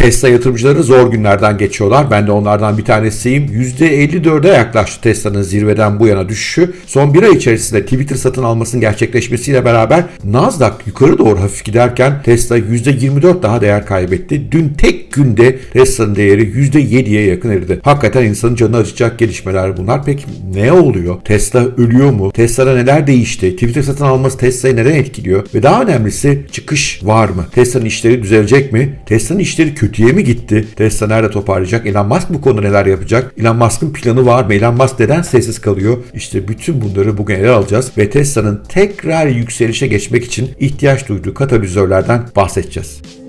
Tesla yatırımcıları zor günlerden geçiyorlar. Ben de onlardan bir tanesiyim. %54'e yaklaştı Tesla'nın zirveden bu yana düşüşü. Son bir ay içerisinde Twitter satın almasının gerçekleşmesiyle beraber Nasdaq yukarı doğru hafif giderken Tesla %24 daha değer kaybetti. Dün tek günde Tesla'nın değeri %7'ye yakın eridi. Hakikaten insanın canını acıtacak gelişmeler bunlar. Peki ne oluyor? Tesla ölüyor mu? Tesla'da neler değişti? Twitter satın alması Tesla'yı neden etkiliyor? Ve daha önemlisi çıkış var mı? Tesla'nın işleri düzelecek mi? Tesla'nın işleri kötüye mi gitti? Tesla nerede toparlayacak? Elon Musk bu konuda neler yapacak? Elon Musk'ın planı var mı? Elon Musk neden sessiz kalıyor? İşte bütün bunları bugün ele alacağız ve Tesla'nın tekrar yükselişe geçmek için ihtiyaç duyduğu katalizörlerden bahsedeceğiz.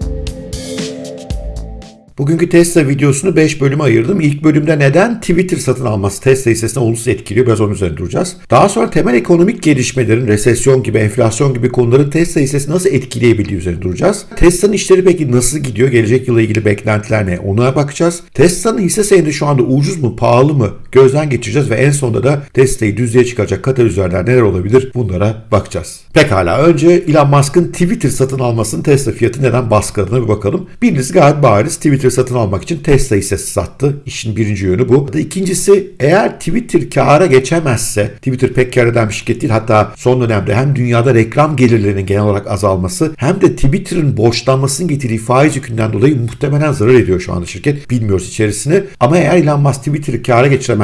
Bugünkü Tesla videosunu 5 bölüme ayırdım. İlk bölümde neden Twitter satın alması Tesla hissesine olumsuz etkiliyor biraz onun üzerine duracağız. Daha sonra temel ekonomik gelişmelerin, resesyon gibi, enflasyon gibi konuların Tesla hissesi nasıl etkileyebildiği üzerine duracağız. Tesla'nın işleri peki nasıl gidiyor? Gelecek yıla ilgili beklentiler ne? Ona bakacağız. Tesla'nın hisse senedi şu anda ucuz mu, pahalı mı? Gözden geçireceğiz ve en sonunda da Tesla'yı düzlüğe çıkaracak katalizörler neler olabilir? Bunlara bakacağız. Pekala önce Elon Musk'ın Twitter satın almasının Tesla fiyatı neden baskıladığına bir bakalım. Birincisi gayet bariz Twitter satın almak için Tesla hissesi sattı. İşin birinci yönü bu. İkincisi eğer Twitter kâra geçemezse Twitter pek kâr eden bir şirket değil. Hatta son dönemde hem dünyada reklam gelirlerinin genel olarak azalması hem de Twitter'ın borçlanmasının getirdiği faiz yükünden dolayı muhtemelen zarar ediyor şu anda şirket. Bilmiyoruz içerisini. Ama eğer Elon Musk Twitter'ı kâra geçiremezse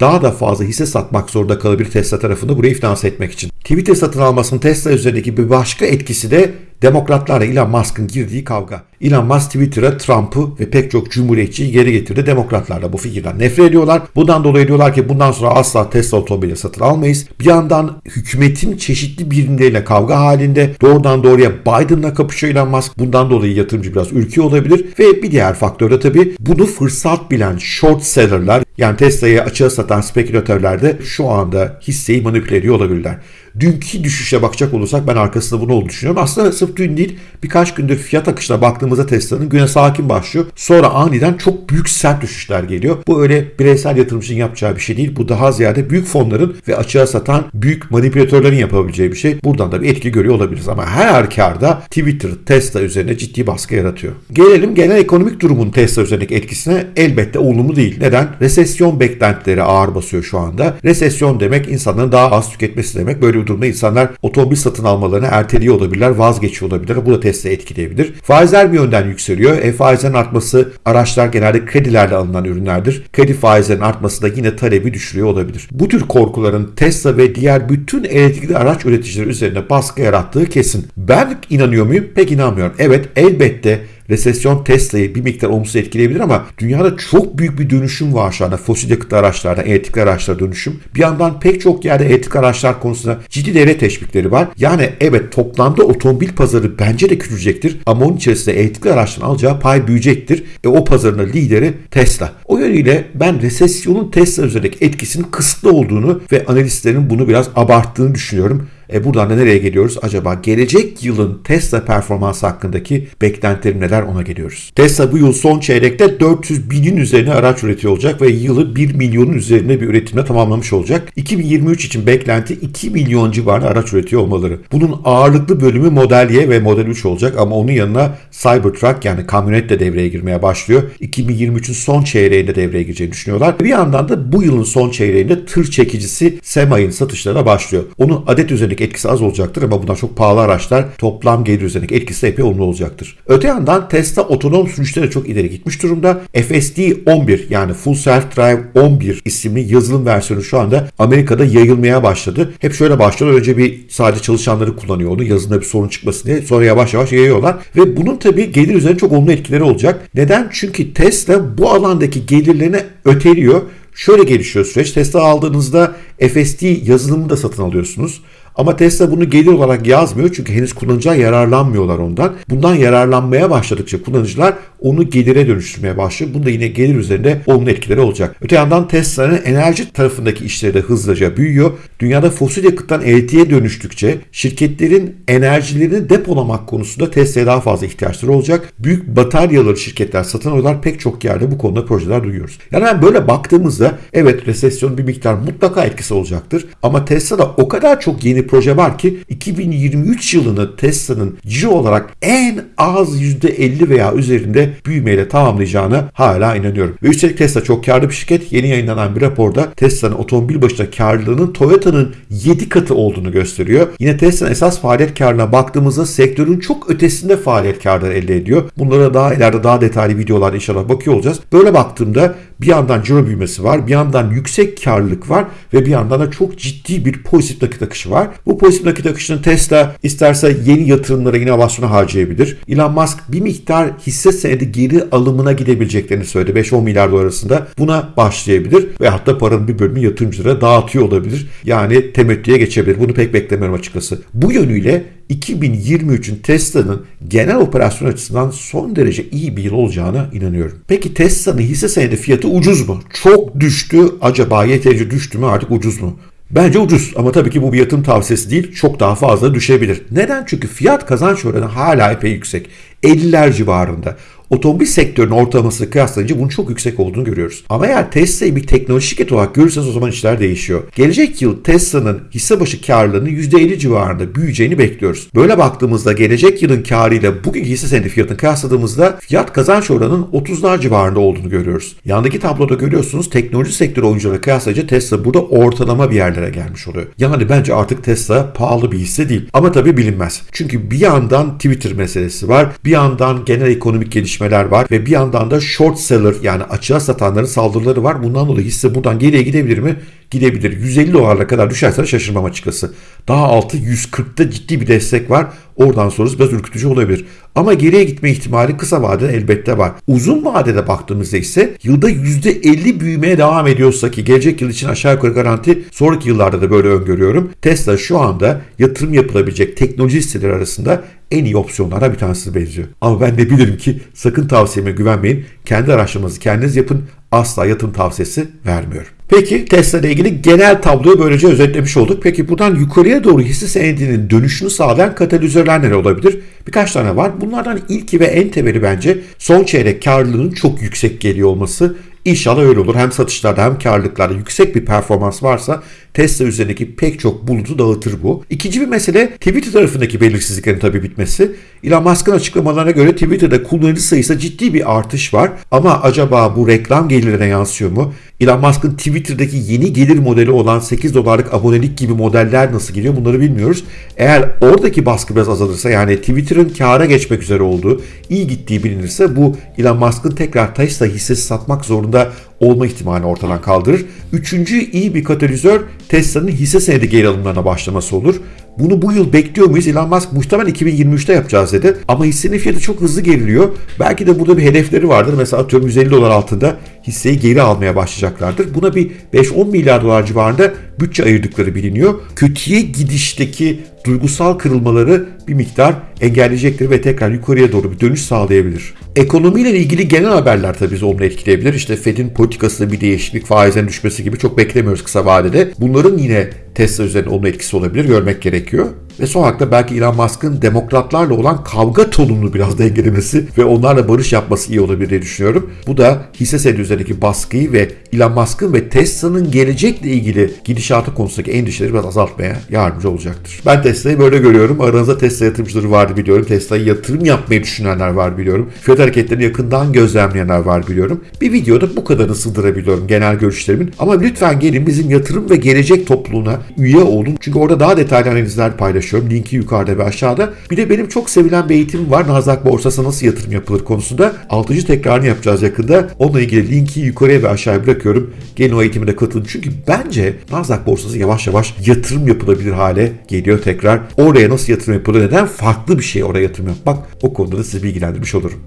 daha da fazla hisse satmak zorunda kalabilir Tesla tarafında burayı finanse etmek için. Twitter satın almasının Tesla üzerindeki bir başka etkisi de Demokratlarla Elon Musk'ın girdiği kavga. Elon Musk Twitter'a Trump'ı ve pek çok cumhuriyetçiyi geri getirdi. Demokratlar da bu fikirden nefret ediyorlar. Bundan dolayı diyorlar ki bundan sonra asla Tesla otomobili satın almayız. Bir yandan hükümetin çeşitli birimleriyle kavga halinde doğrudan doğruya Biden'la kapışıyor Elon Musk. Bundan dolayı yatırımcı biraz ürküyor olabilir. Ve bir diğer faktör de tabii bunu fırsat bilen short seller'lar yani Tesla'yı açığa satan spekülatörler de şu anda hisseyi manipüle ediyor olabilirler. Dünkü düşüşe bakacak olursak ben arkasında bunu olduğunu düşünüyorum. Aslında sırf dün değil birkaç gündür fiyat akışına baktığımızda Tesla'nın güne sakin başlıyor. Sonra aniden çok büyük sert düşüşler geliyor. Bu öyle bireysel yatırımcının yapacağı bir şey değil. Bu daha ziyade büyük fonların ve açığa satan büyük manipülatörlerin yapabileceği bir şey. Buradan da bir etki görüyor olabiliriz. Ama her halükarda Twitter Tesla üzerine ciddi baskı yaratıyor. Gelelim genel ekonomik durumun Tesla üzerindeki etkisine elbette olumlu değil. Neden? Resesyon beklentileri ağır basıyor şu anda. Resesyon demek insanların daha az tüketmesi demek. Böyle bir durumda insanlar otomobil satın almalarını erteliyor olabilirler, vazgeçiyor olabilirler. Bu da Tesla etkileyebilir. Faizler bir yönden yükseliyor. E, faizlerin artması araçlar genelde kredilerle alınan ürünlerdir. Kredi faizlerinin artması da yine talebi düşürüyor olabilir. Bu tür korkuların Tesla ve diğer bütün elektrikli araç üreticileri üzerine baskı yarattığı kesin. Ben inanıyor muyum? Pek inanmıyorum. Evet elbette resesyon Tesla'yı bir miktar olumsuz etkileyebilir ama dünyada çok büyük bir dönüşüm var şu anda fosil yakıt araçlarda, elektrikli araçlara dönüşüm. Bir yandan pek çok yerde elektrikli araçlar konusunda ciddi devlet teşvikleri var. Yani evet toplamda otomobil pazarı bence de küçülecektir ama onun içerisinde elektrikli araçların alacağı pay büyüyecektir. E o pazarın lideri Tesla. O yönüyle ben resesyonun Tesla üzerindeki etkisinin kısıtlı olduğunu ve analistlerin bunu biraz abarttığını düşünüyorum. E buradan da nereye geliyoruz? Acaba gelecek yılın Tesla performansı hakkındaki beklentilerim neler ona geliyoruz. Tesla bu yıl son çeyrekte 400 binin üzerine araç üretiyor olacak ve yılı 1 milyonun üzerinde bir üretimle tamamlamış olacak. 2023 için beklenti 2 milyon civarında araç üretiyor olmaları. Bunun ağırlıklı bölümü Model Y ve Model 3 olacak ama onun yanına Cybertruck yani kamyonet de devreye girmeye başlıyor. 2023'ün son çeyreğinde devreye gireceğini düşünüyorlar. Bir yandan da bu yılın son çeyreğinde tır çekicisi Sema'nın satışlarına başlıyor. Onun adet üzerindeki üzerindeki etkisi az olacaktır ama bundan çok pahalı araçlar toplam gelir üzerindeki etkisi epey olumlu olacaktır. Öte yandan Tesla otonom sürüşte de çok ileri gitmiş durumda. FSD 11 yani Full Self Drive 11 isimli yazılım versiyonu şu anda Amerika'da yayılmaya başladı. Hep şöyle başladı. Önce bir sadece çalışanları kullanıyor onu yazılımda bir sorun çıkmasın diye. Sonra yavaş yavaş yayıyorlar. Ve bunun tabii gelir üzerine çok olumlu etkileri olacak. Neden? Çünkü Tesla bu alandaki gelirlerini öteliyor. Şöyle gelişiyor süreç. Tesla aldığınızda FSD yazılımını da satın alıyorsunuz. Ama Tesla bunu gelir olarak yazmıyor çünkü henüz kullanıcılar yararlanmıyorlar ondan. Bundan yararlanmaya başladıkça kullanıcılar onu gelire dönüştürmeye başlıyor. Bunda yine gelir üzerinde olumlu etkileri olacak. Öte yandan Tesla'nın enerji tarafındaki işleri de hızlıca büyüyor. Dünyada fosil yakıttan elektriğe dönüştükçe şirketlerin enerjilerini depolamak konusunda Tesla'ya daha fazla ihtiyaçları olacak. Büyük bataryaları şirketler satın alıyorlar. Pek çok yerde bu konuda projeler duyuyoruz. Yani ben böyle baktığımızda evet resesyon bir miktar mutlaka etkisi olacaktır. Ama Tesla'da o kadar çok yeni proje var ki 2023 yılını Tesla'nın ciro olarak en az %50 veya üzerinde büyümeyle tamamlayacağına hala inanıyorum. Ve üstelik Tesla çok karlı bir şirket. Yeni yayınlanan bir raporda Tesla'nın otomobil başına karlılığının Toyota'nın 7 katı olduğunu gösteriyor. Yine Tesla'nın esas faaliyet karına baktığımızda sektörün çok ötesinde faaliyet karları elde ediyor. Bunlara daha ileride daha detaylı videolar inşallah bakıyor olacağız. Böyle baktığımda bir yandan ciro büyümesi var, bir yandan yüksek karlılık var ve bir yandan da çok ciddi bir pozitif nakit akışı var. Bu pozitif nakit akışını Tesla isterse yeni yatırımlara, inovasyona harcayabilir. Elon Musk bir miktar hisse senedi geri alımına gidebileceklerini söyledi. 5-10 milyar dolar arasında buna başlayabilir ve hatta paranın bir bölümünü yatırımcılara dağıtıyor olabilir. Yani temettüye geçebilir. Bunu pek beklemiyorum açıkçası. Bu yönüyle 2023'ün Tesla'nın genel operasyon açısından son derece iyi bir yıl olacağına inanıyorum. Peki Tesla'nın hisse senedi fiyatı ucuz mu? Çok düştü. Acaba yeterince düştü mü artık ucuz mu? Bence ucuz ama tabii ki bu bir yatırım tavsiyesi değil. Çok daha fazla düşebilir. Neden? Çünkü fiyat kazanç oranı hala epey yüksek. 50'ler civarında otomobil sektörünün ortalamasını kıyaslayınca bunun çok yüksek olduğunu görüyoruz. Ama eğer Tesla'yı bir teknoloji şirketi olarak görürseniz o zaman işler değişiyor. Gelecek yıl Tesla'nın hisse başı karlılığının %50 civarında büyüyeceğini bekliyoruz. Böyle baktığımızda gelecek yılın karıyla bugünkü hisse senedi fiyatını kıyasladığımızda fiyat kazanç oranının 30'lar civarında olduğunu görüyoruz. Yandaki tabloda görüyorsunuz teknoloji sektörü oyuncuları kıyaslayınca Tesla burada ortalama bir yerlere gelmiş oluyor. Yani bence artık Tesla pahalı bir hisse değil. Ama tabii bilinmez. Çünkü bir yandan Twitter meselesi var. Bir yandan genel ekonomik gelişme gelişmeler var ve bir yandan da short seller yani açığa satanların saldırıları var. Bundan dolayı hisse buradan geriye gidebilir mi? Gidebilir. 150 dolarla kadar düşerse şaşırmam açıkçası. Daha altı 140'ta ciddi bir destek var. Oradan sonrası biraz ürkütücü olabilir. Ama geriye gitme ihtimali kısa vadede elbette var. Uzun vadede baktığımızda ise yılda %50 büyümeye devam ediyorsa ki gelecek yıl için aşağı yukarı garanti sonraki yıllarda da böyle öngörüyorum. Tesla şu anda yatırım yapılabilecek teknoloji hisseleri arasında en iyi opsiyonlara bir tanesi benziyor. Ama ben de bilirim ki sakın tavsiyeme güvenmeyin. Kendi araştırmanızı kendiniz yapın. Asla yatırım tavsiyesi vermiyorum. Peki Tesla ile ilgili genel tabloyu böylece özetlemiş olduk. Peki buradan yukarıya doğru hisse senedinin dönüşünü sağlayan katalizörler neler olabilir? Birkaç tane var. Bunlardan ilki ve en temeli bence son çeyrek karlılığının çok yüksek geliyor olması. İnşallah öyle olur. Hem satışlarda hem karlılıklarda yüksek bir performans varsa Tesla üzerindeki pek çok bulutu dağıtır bu. İkinci bir mesele Twitter tarafındaki belirsizliklerin tabii bitmesi. Elon Musk'ın açıklamalarına göre Twitter'da kullanıcı sayısı ciddi bir artış var. Ama acaba bu reklam gelirlerine yansıyor mu? Elon Musk'ın Twitter'daki yeni gelir modeli olan 8 dolarlık abonelik gibi modeller nasıl geliyor bunları bilmiyoruz. Eğer oradaki baskı biraz azalırsa yani Twitter'ın kâra geçmek üzere olduğu, iyi gittiği bilinirse bu Elon Musk'ın tekrar Tesla hissesi satmak zorunda туда olma ihtimalini ortadan kaldırır. Üçüncü iyi bir katalizör Tesla'nın hisse senedi geri alımlarına başlaması olur. Bunu bu yıl bekliyor muyuz? Elon Musk muhtemelen 2023'te yapacağız dedi. Ama hissenin fiyatı çok hızlı geriliyor. Belki de burada bir hedefleri vardır. Mesela atıyorum 150 dolar altında hisseyi geri almaya başlayacaklardır. Buna bir 5-10 milyar dolar civarında bütçe ayırdıkları biliniyor. Kötüye gidişteki duygusal kırılmaları bir miktar engelleyecektir ve tekrar yukarıya doğru bir dönüş sağlayabilir. Ekonomiyle ilgili genel haberler tabii bizi olumlu etkileyebilir. İşte Fed'in politikasında bir değişiklik, faizlerin düşmesi gibi çok beklemiyoruz kısa vadede. Bunların yine Tesla üzerinde olumlu etkisi olabilir, görmek gerekiyor. Ve son olarak da belki Elon Musk'ın demokratlarla olan kavga tonunu biraz dengelemesi ve onlarla barış yapması iyi olabilir diye düşünüyorum. Bu da hisse senedi üzerindeki baskıyı ve Elon Musk'ın ve Tesla'nın gelecekle ilgili gidişatı konusundaki endişeleri biraz azaltmaya yardımcı olacaktır. Ben Tesla'yı böyle görüyorum. Aranızda Tesla yatırımcıları var biliyorum. Tesla'yı yatırım yapmayı düşünenler var biliyorum. Fiyat hareketlerini yakından gözlemleyenler var biliyorum. Bir videoda bu kadarını sığdırabiliyorum genel görüşlerimin. Ama lütfen gelin bizim yatırım ve gelecek topluluğuna üye olun. Çünkü orada daha detaylı analizler paylaşıyorum. Linki yukarıda ve aşağıda. Bir de benim çok sevilen bir eğitimim var. Nasdaq borsası nasıl yatırım yapılır konusunda. 6. tekrarını yapacağız yakında. Onunla ilgili linki yukarıya ve aşağıya bırakıyorum. Gelin o eğitime de katılın. Çünkü bence Nasdaq borsası yavaş yavaş yatırım yapılabilir hale geliyor tekrar. Oraya nasıl yatırım yapılır? Neden farklı bir şey oraya yatırım yapmak? O konuda da sizi bilgilendirmiş olurum.